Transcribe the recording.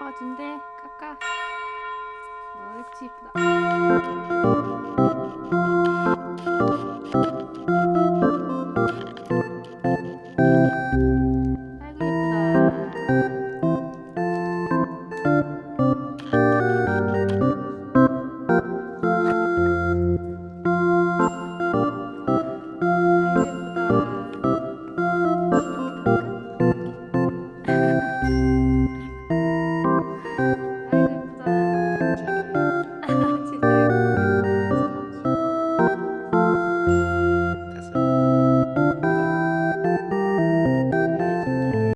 잡아준대. 깎아. 옳지 이쁘다 아이고 예쁘다. 아이고 예쁘다.